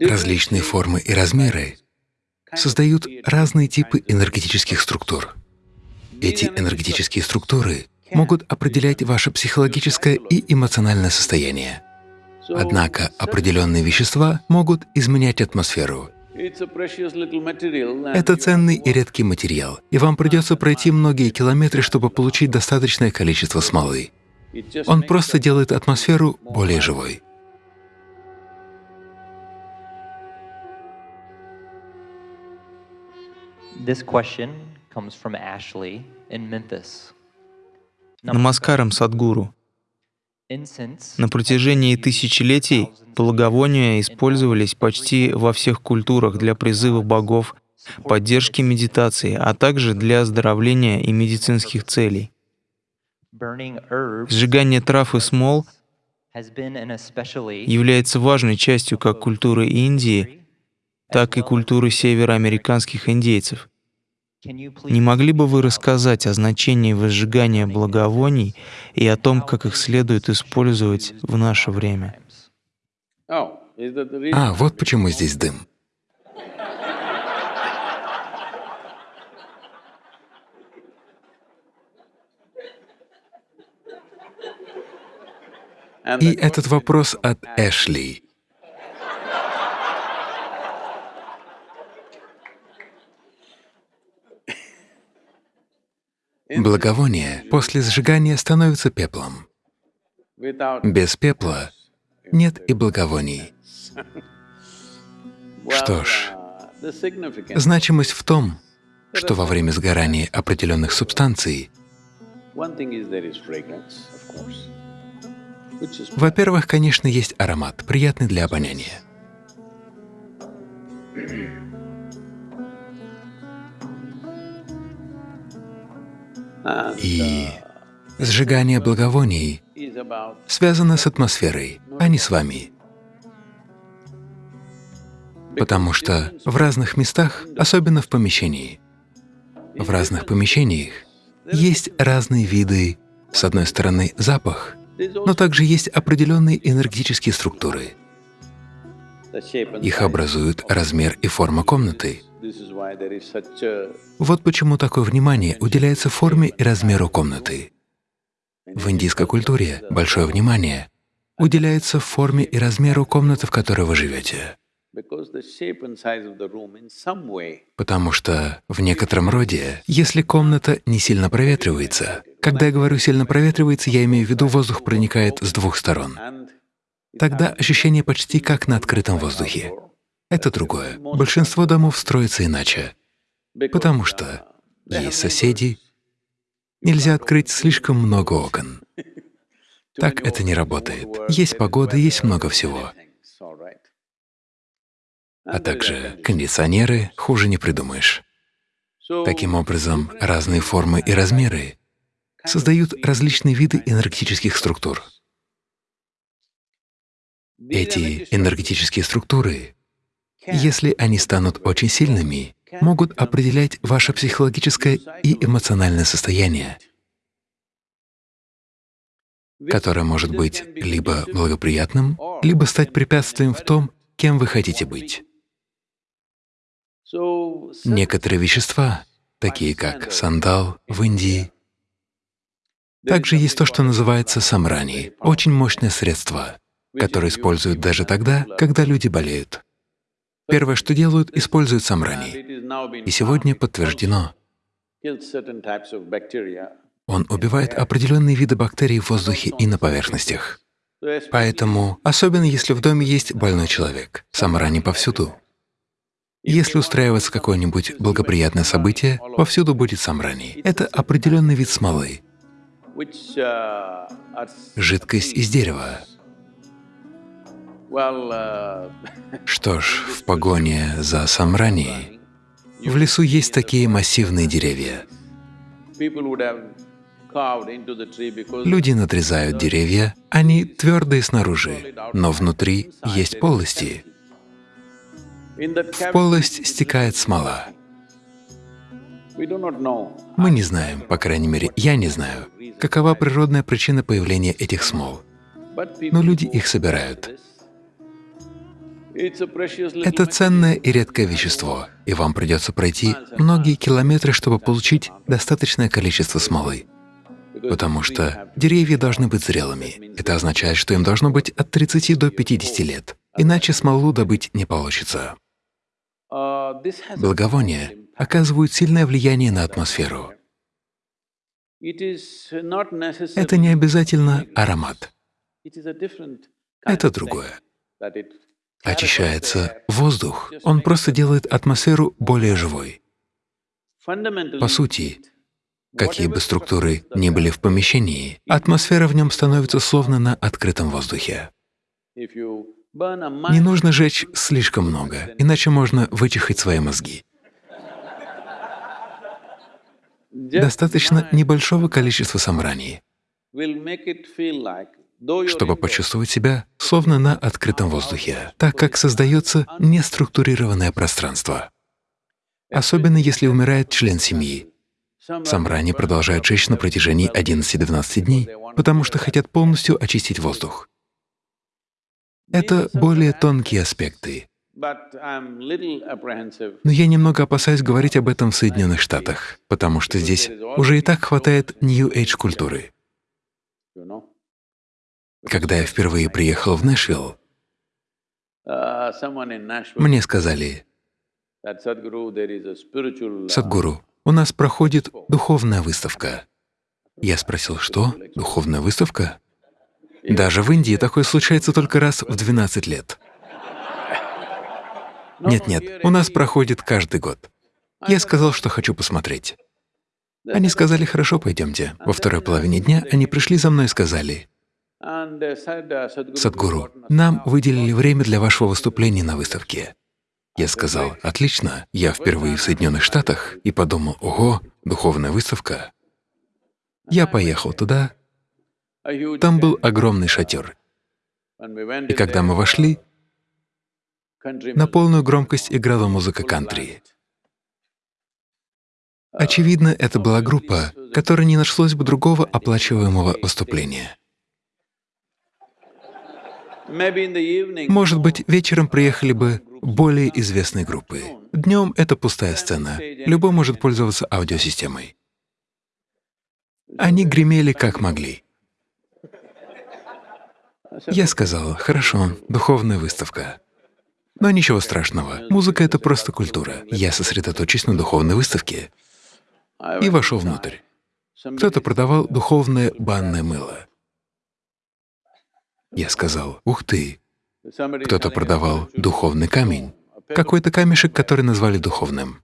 Различные формы и размеры создают разные типы энергетических структур. Эти энергетические структуры могут определять ваше психологическое и эмоциональное состояние. Однако определенные вещества могут изменять атмосферу. Это ценный и редкий материал, и вам придется пройти многие километры, чтобы получить достаточное количество смолы. Он просто делает атмосферу более живой. This question comes from Ashley in Memphis. Намаскарам Садгуру. На протяжении тысячелетий благовония использовались почти во всех культурах для призыва богов, поддержки медитации, а также для оздоровления и медицинских целей. Сжигание трав и смол является важной частью как культуры Индии, так и культуры североамериканских индейцев. Не могли бы вы рассказать о значении возжигания благовоний и о том, как их следует использовать в наше время? А, вот почему здесь дым. И этот вопрос от Эшли. Благовоние после сжигания становится пеплом. Без пепла нет и благовоний. Что ж, значимость в том, что во время сгорания определенных субстанций, во-первых, конечно, есть аромат, приятный для обоняния. И сжигание благовоний связано с атмосферой, а не с вами. Потому что в разных местах, особенно в помещении, в разных помещениях есть разные виды, с одной стороны, запах, но также есть определенные энергетические структуры. Их образуют размер и форма комнаты. Вот почему такое внимание уделяется форме и размеру комнаты. В индийской культуре большое внимание уделяется форме и размеру комнаты, в которой вы живете. Потому что в некотором роде, если комната не сильно проветривается, когда я говорю «сильно проветривается», я имею в виду, воздух проникает с двух сторон, тогда ощущение почти как на открытом воздухе. Это другое. Большинство домов строится иначе, потому что есть соседи, нельзя открыть слишком много окон. Так это не работает. Есть погода, есть много всего. А также кондиционеры хуже не придумаешь. Таким образом, разные формы и размеры создают различные виды энергетических структур. Эти энергетические структуры если они станут очень сильными, могут определять ваше психологическое и эмоциональное состояние, которое может быть либо благоприятным, либо стать препятствием в том, кем вы хотите быть. Некоторые вещества, такие как сандал в Индии, также есть то, что называется самрани, очень мощное средство, которое используют даже тогда, когда люди болеют. Первое, что делают, используют самрани. И сегодня подтверждено, он убивает определенные виды бактерий в воздухе и на поверхностях. Поэтому, особенно если в доме есть больной человек, самрани повсюду. Если устраивается какое-нибудь благоприятное событие, повсюду будет самрани. Это определенный вид смолы, жидкость из дерева, что ж, в погоне за Самрани в лесу есть такие массивные деревья. Люди надрезают деревья, они твердые снаружи, но внутри есть полости. В полость стекает смола. Мы не знаем, по крайней мере, я не знаю, какова природная причина появления этих смол, но люди их собирают. Это ценное и редкое вещество, и вам придется пройти многие километры, чтобы получить достаточное количество смолы. Потому что деревья должны быть зрелыми. Это означает, что им должно быть от 30 до 50 лет, иначе смолу добыть не получится. Благовония оказывают сильное влияние на атмосферу. Это не обязательно аромат. Это другое. Очищается воздух. Он просто делает атмосферу более живой. По сути, какие бы структуры ни были в помещении, атмосфера в нем становится словно на открытом воздухе. Не нужно жечь слишком много, иначе можно вычихать свои мозги. Достаточно небольшого количества самрани, чтобы почувствовать себя словно на открытом воздухе, так как создается неструктурированное пространство. Особенно если умирает член семьи. Самрани продолжают жечь на протяжении 11-12 дней, потому что хотят полностью очистить воздух. Это более тонкие аспекты. Но я немного опасаюсь говорить об этом в Соединенных Штатах, потому что здесь уже и так хватает New Age культуры. Когда я впервые приехал в Нэшвилл, мне сказали, «Садгуру, у нас проходит духовная выставка». Я спросил, что? Духовная выставка? Даже в Индии такое случается только раз в 12 лет. Нет-нет, у нас проходит каждый год. Я сказал, что хочу посмотреть. Они сказали, хорошо, пойдемте. Во второй половине дня они пришли за мной и сказали, Садгуру, нам выделили время для вашего выступления на выставке. Я сказал, отлично, я впервые в Соединенных Штатах и подумал, ого, духовная выставка. Я поехал туда, там был огромный шатер. И когда мы вошли, на полную громкость играла музыка кантри. Очевидно, это была группа, которой не нашлось бы другого оплачиваемого выступления. Может быть, вечером приехали бы более известные группы. Днем это пустая сцена. Любой может пользоваться аудиосистемой. Они гремели как могли. Я сказал, хорошо, духовная выставка. Но ничего страшного, музыка — это просто культура. Я сосредоточусь на духовной выставке. И вошел внутрь. Кто-то продавал духовное банное мыло. Я сказал, ух ты, кто-то продавал духовный камень, какой-то камешек, который назвали духовным.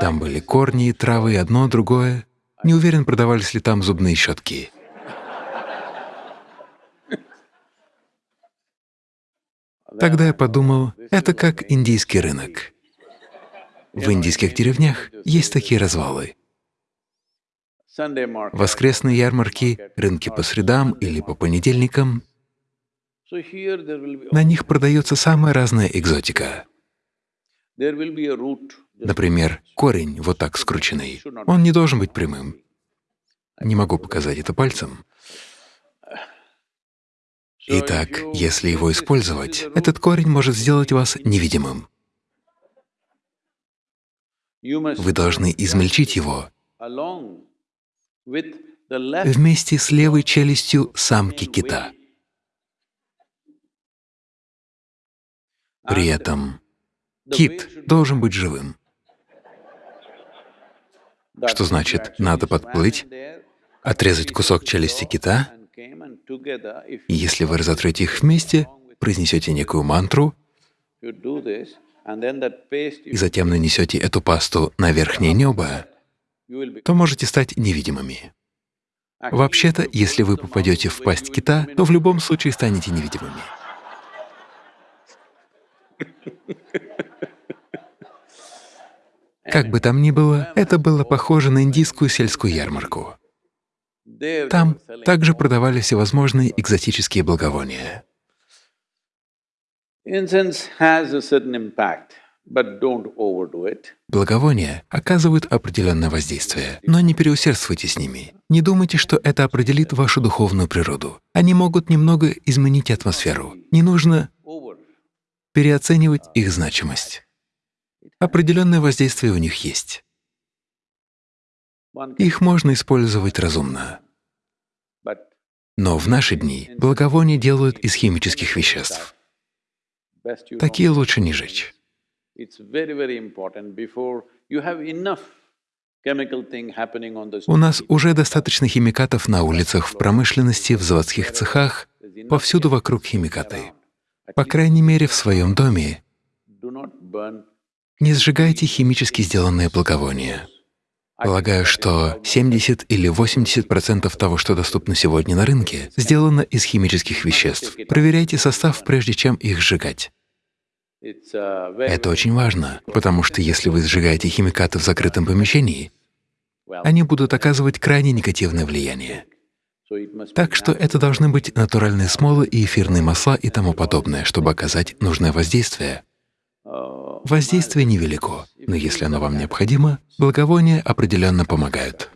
Там были корни, травы, одно, другое. Не уверен, продавались ли там зубные щетки. Тогда я подумал, это как индийский рынок. В индийских деревнях есть такие развалы. Воскресные ярмарки, рынки по средам или по понедельникам. На них продается самая разная экзотика. Например, корень вот так скрученный. Он не должен быть прямым. Не могу показать это пальцем. Итак, если его использовать, этот корень может сделать вас невидимым. Вы должны измельчить его вместе с левой челюстью самки кита. При этом кит должен быть живым. Что значит, надо подплыть, отрезать кусок челюсти кита и если вы разотрете их вместе, произнесете некую мантру, и затем нанесете эту пасту на верхнее небо, то можете стать невидимыми. Вообще-то, если вы попадете в пасть кита, то в любом случае станете невидимыми. Как бы там ни было, это было похоже на индийскую сельскую ярмарку. Там также продавали всевозможные экзотические благовония. Благовония оказывают определенное воздействие, но не переусердствуйте с ними. Не думайте, что это определит вашу духовную природу. Они могут немного изменить атмосферу. Не нужно переоценивать их значимость. Определенное воздействие у них есть. Их можно использовать разумно. Но в наши дни благовония делают из химических веществ. Такие лучше не жечь. У нас уже достаточно химикатов на улицах, в промышленности, в заводских цехах, повсюду вокруг химикаты. По крайней мере, в своем доме не сжигайте химически сделанные благовония. Полагаю, что 70 или 80 процентов того, что доступно сегодня на рынке, сделано из химических веществ. Проверяйте состав, прежде чем их сжигать. Это очень важно, потому что если вы сжигаете химикаты в закрытом помещении, они будут оказывать крайне негативное влияние. Так что это должны быть натуральные смолы и эфирные масла и тому подобное, чтобы оказать нужное воздействие. Воздействие невелико, но если оно вам необходимо, благовония определенно помогают.